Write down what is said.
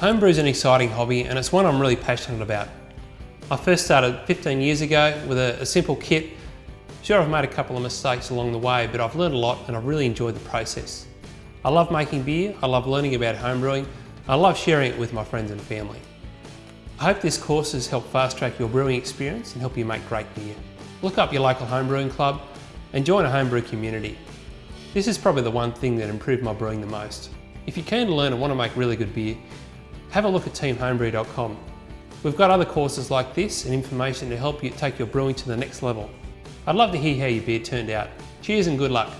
Homebrew is an exciting hobby and it's one I'm really passionate about. I first started 15 years ago with a, a, simple kit. Sure, I've made a couple of mistakes along the way, but I've learned a lot and I've really enjoyed the process. I love making beer, I love learning about homebrewing, I love sharing it with my friends and family. I hope this course has helped fast track your brewing experience and help you make great beer. Look up your local homebrewing club and join a homebrew community. This is probably the one thing that improved my brewing the most. If keen to learn and want to make really good beer, have a look at teamhomebrew.com. We've got other courses like this and information to help you take your brewing to the next level. I'd love to hear how your beer turned out. Cheers and good luck.